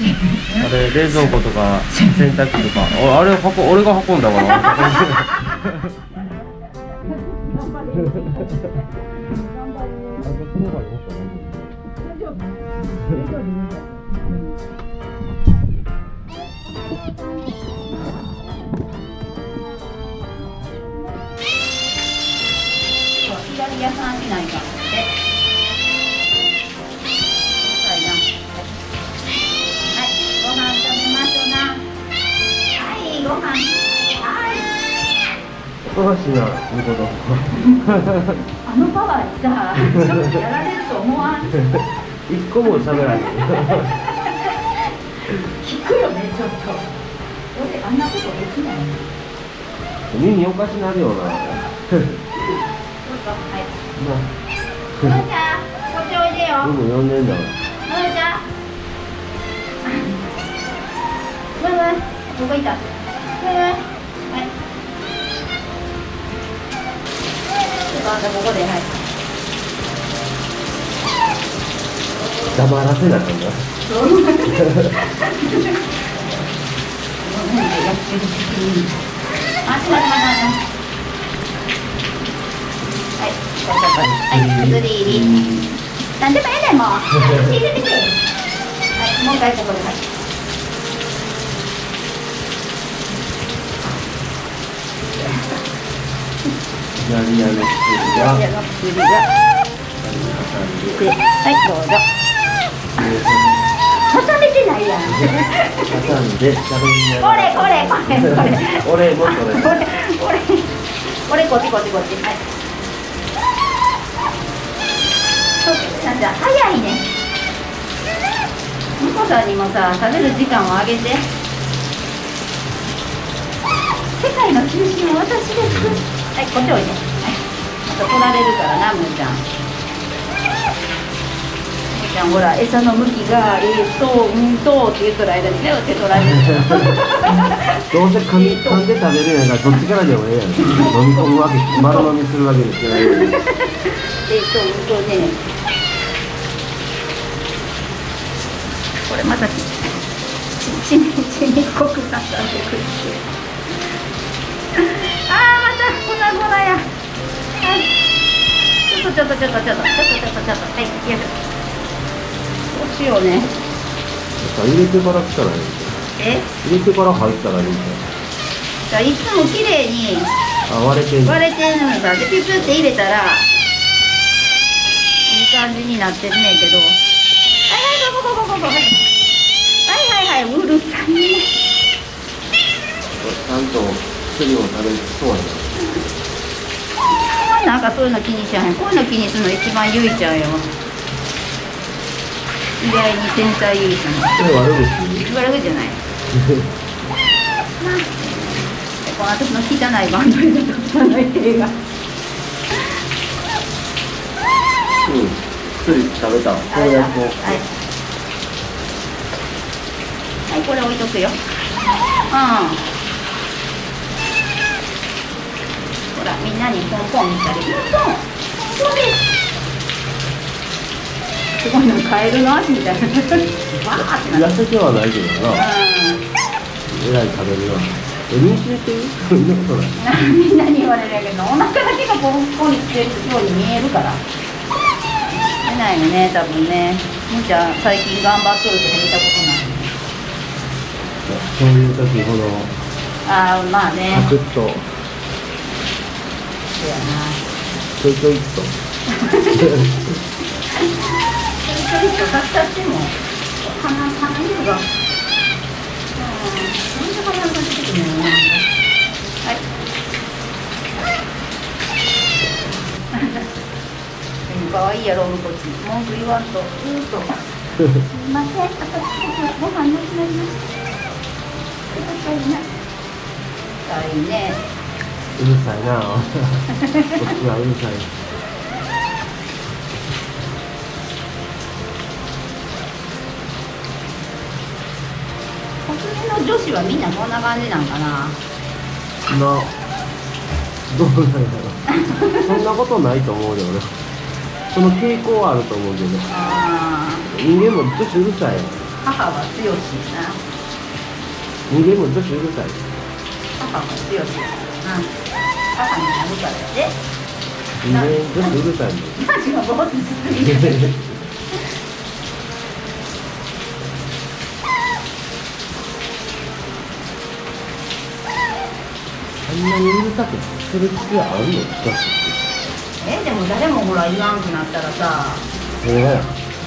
あれ冷蔵庫とか洗濯機とか。おあれ運俺が運んだから。左屋さんしないかおかしいな向こうとあのパワーにさちょっとやられると思わん一個も喋らない聞くよねちょっと。俺あんなことできない。耳おかしなるよなどうぞはいののちゃんこっちおいでよ。僕も呼ん。でん。だわののちゃん。むむどこ行った？むむはいあんたここではい。黙らせなか、って待って。待って。待って。はい、はい、薬入り。なんでもええねんもう。はい、もう一回ここで。はい。左屋の薬がいやの薬が。挟んで、はい、どうぞ。挟めてないやん。挟んで喋りなこれこれこれこれ。俺もそれこれこれこれこっちこっちこっちはいそうなんじゃ早いねみこさんにもさ食べる時間をあげて世界の中心は私ですはいこっちおいではいまた取られるからなむーちゃんむーちゃんほら餌の向きがえーっとうんとって言っとる間にね手取られるどうせ噛み噛んで食べるんやからどっちからでもええやん飲み込むわけ丸飲みするわけにいけないのにえっと、うんとね。これまたち、ち、ち、ちにこくなったんでくって。とちょっとちょっとちょっとちょっとちょっとちょっとはい、よいしょ。どうしようね。入れてから来たらいいえ、入れてから入ったらいいじじゃあいつも綺麗にあ割れてんの割れてるのさ、でピュピュって入れたら。いい感じになってるねんけど。はいはい、ここここここ、はい。はいはいはい、うるさいね。ちゃんと薬を食べそうやななんかそういうの気にしちゃへん。こういうの気にするの一番ゆいちゃんよ。意外に繊細ゆいちゃん。悪口？悪くじゃない。この私の汚いバンドリの汚い手が。うん薬食べた？これやっとはい。はい、これ置いとくよ。うん。ほら、みんなにポンポンしたり。ポンポン。ポンポンです。すごいな、カエルの足みたいな。わーってな。痩せてはないけどなえらい食べるなえ妊娠してるそんなことないう？ん。みんなに言われるけど、お腹だけがポンポンにしてるように 見えるから。出ないよね、多分ね。みーちゃん、最近頑張っとるとか見たことない。そういう時ほどああ、まあね。サクッとやな。ちょいちょいっとちょいちょいとかしたっても、鼻、鼻色が。うん、なんで鼻が出てくるのよ。はい。可愛いやろ、向こっち。文句言わんと、ずっと。すみません、あと、ご飯なくなりました。ください。いね。うるさいな。こっちはうるさい。国民の女子はみんなこんな感じなんかな。などうなんやろ。そんなことないと思うよ俺その傾向はあると思うけど。あ人間も女子うるさい母は強しな。人間も女子うるさい。母は強し母になるからやで人間女子うるさいもんマジがぼーっとんなにうるさくする必要あるのえでも誰もほら言わんくなったらさそれがや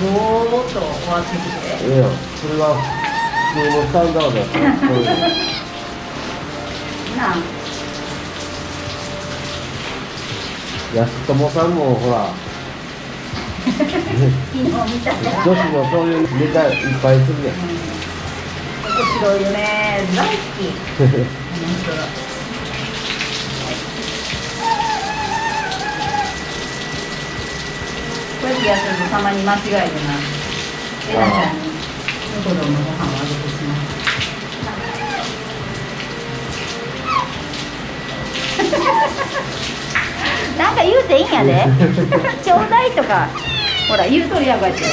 ぼーっと終わってきて。ええやんそれが普通のスタンダードやから。なあ安友さんもほら。女子のそういうネタいっぱいするやん。面白いよね。大好き。面白い。こうやってやってるとたまに間違えてな。えなちゃんに。子供のご飯をあげてしまうなんか言うていいんやで。ちょうだいとかほら言うとるやんこうやって。ち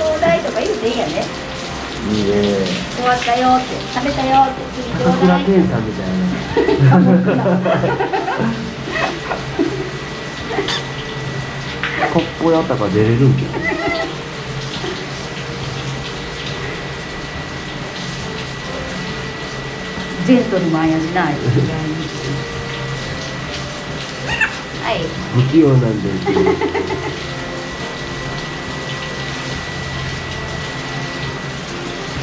ょうだいとか言うていいんやねいいね。終わったよって。食べたよって。次ちょうだい健さんみたいな。コップやったから出れるんけジェントルマンやしな。いはい。不器用なんで。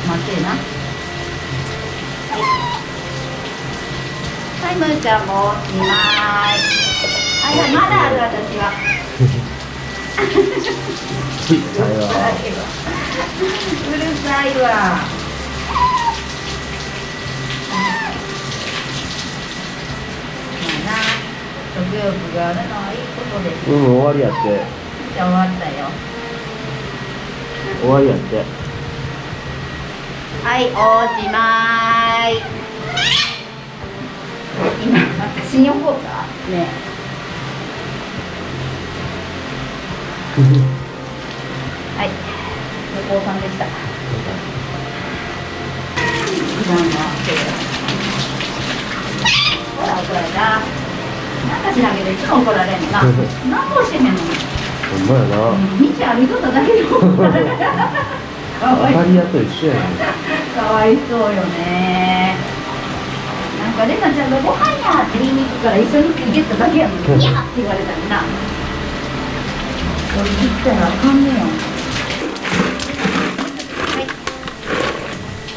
待ってな。はい、むーちゃんも2枚は。いはい、まだある私は うるさいわまあな食欲があるのはいいことで。すうん終わりやって。じゃあ終わったよ。終わりやって。はい、おしまい。今、私に怒ったねは何もしてへん。のに。ほんまやな道歩いとっただけで怒られる。かわい。そう当たり屋と一緒やねかわい。そうよねなんかレナちゃんがご飯やって。言い。に行くから一緒につい。て。っただけやのに「い。や!」って。言われたりな俺言ったらあかんねやはい。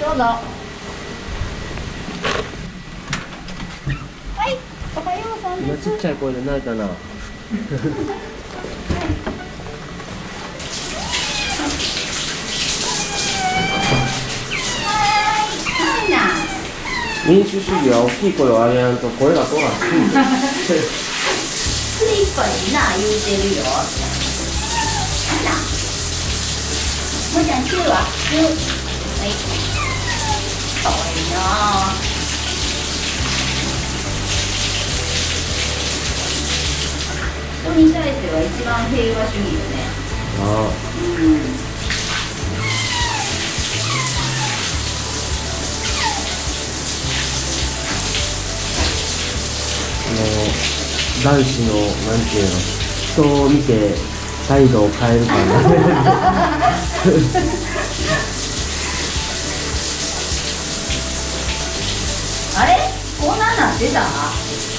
どうぞはい。おはようさんです今ちっちゃい。声で泣い。たな民主主義は大きい。声を上げやんと声が通らんしスリッパにな言うてるよなんだもちゃんチューはチューはいかわいいなあ人に対しては一番平和主義よね。あうん男子のなんていうの人を見て態度を変えるからね あれ？こんなんなってた？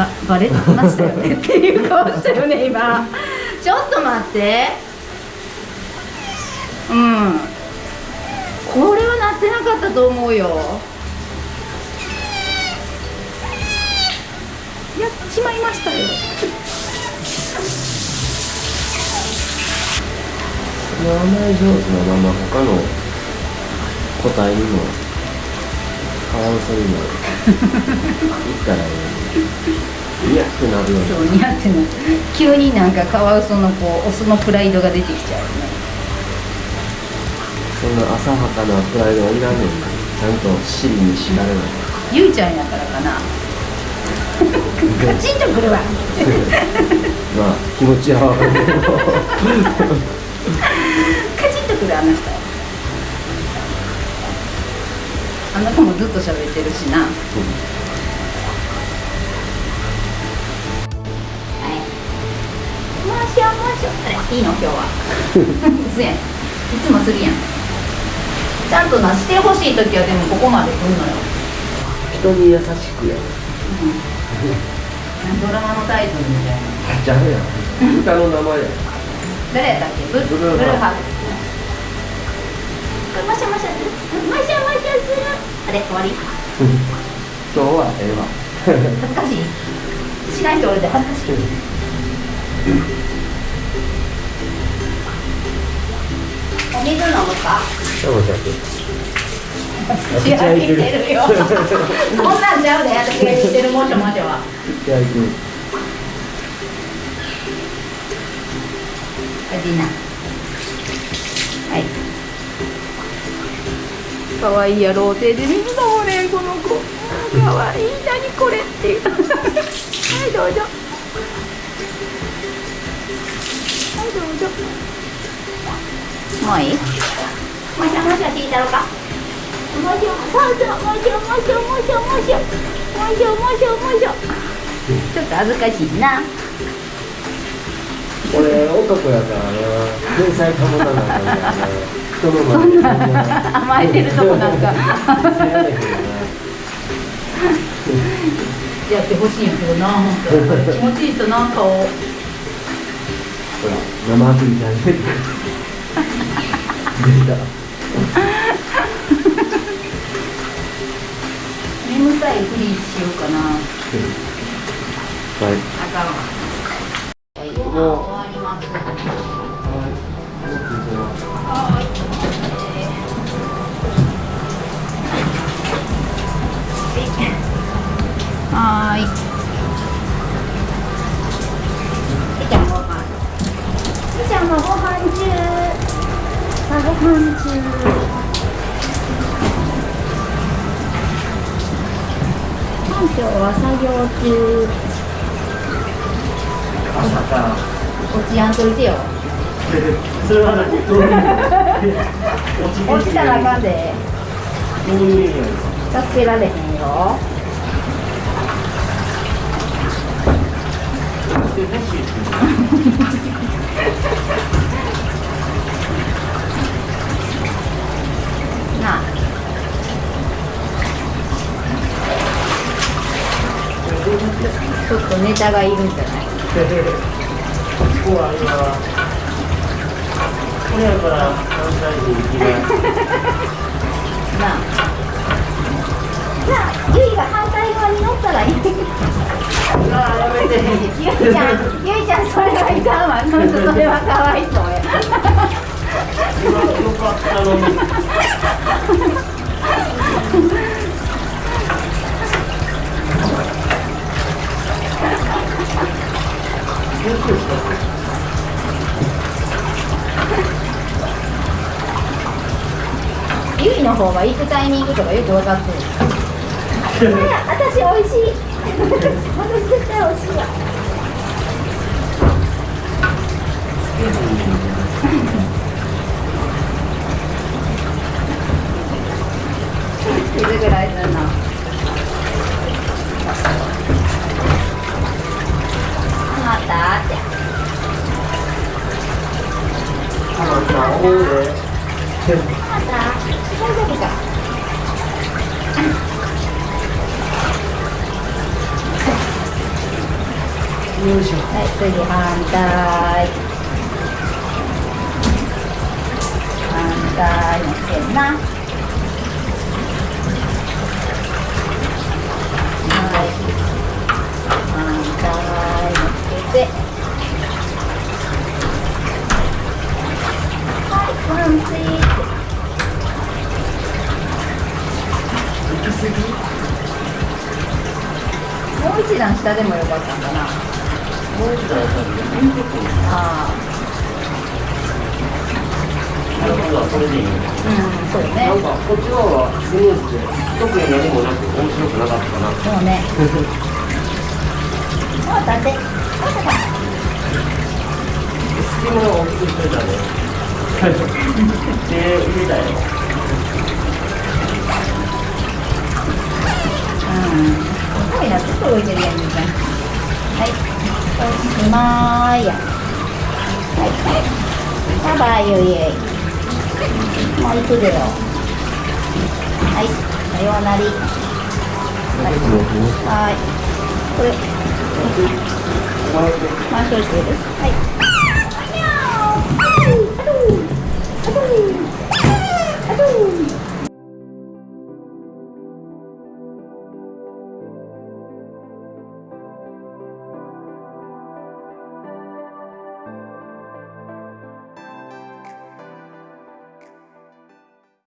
あバレてましたよねっていう顔したよね 今。ちょっと待って。うん。これはなってなかったと思うよ。やっちまいましたよ。甘え上手なまま他の個体にもカワウソにも言ったらいいいやってなるよねそう似合ってな。い急になんかカワウソのこうオスのプライドが出てきちゃうよね。そんな浅はかなプライドはいらんねんなちゃんと尻に敷かれないゆいちゃんやからかな。カチンとくるわ。まあ気持ちはわかるけどカチッとくるあの人。あの子もずっと喋ってるしな。うしようもうしようあれいいの？今日は。いつもするやん。ちゃんとなしてほしい時はでもここまで来んのよ。人に優しくやうん。ドラマのタイトルみたいな。じゃあや歌の名前や誰やったっけ？ブブルーハーツブルーハーツマシャマシャマシャマシャする。あれ終わり？今日はええわ。恥ずかしい。しない人おるで恥ずかしい 水飲むか？そうだけ口開いてるよ。そんなんちゃうで私が言ってるもしょもしょは。じゃあ行くおいしいなはい。かわいいやろう手で水飲むねこの子。かわいい。何これっていう。はいどうぞ。はいどうぞもういい？もしょもしょ聞いたろか？もしょそうそうもしょもしょもしょもしょもしょもしょもしょちょっと恥ずかしいな俺男やからな天才かもななんかみたいな人の前で甘えてるとこなんかやってほしいんやけどな気持ちいいとな顔なほら生アプリじゃねえ眠たいふりしようかな。はい。あかんわはいご飯終わります。はーい。みちあご飯中今日は作業中。朝から落ちやんといてよそれは何落ちたらあかんでどういう意味なんですか助けられへんよなあちょっとネタがいるんじゃない？ここは今これやから関西人行きますなあなあゆいが反対側に乗ったらいい。ああやめて。ゆいちゃんゆいちゃんそれはいかんわ。それはかわいそうや。今よかったのにびっくりしたゆいの方が行くタイミングとかよく分かってる私美味しい私絶対美味しいわ気づぐらいするなまたってまた。よいしょ。はい次反対。反対のせんなはい反対のせてはいワンツイ行き過ぎもう一段下でもよかったんかなもう一段やったら言うとこあなるほどそれでいいねあうんそうねなんかこっちの方がスムーズで特に何もなく面白くなかったかな。そうね。もう立ってもう立ってれたね手入れたよ。うん。すごい。なずっと動い。てるやんみたい。なはい。まい。やはい。バイバイゆい。えい。もう行くでよはいさようなりはい。はい。これ。はい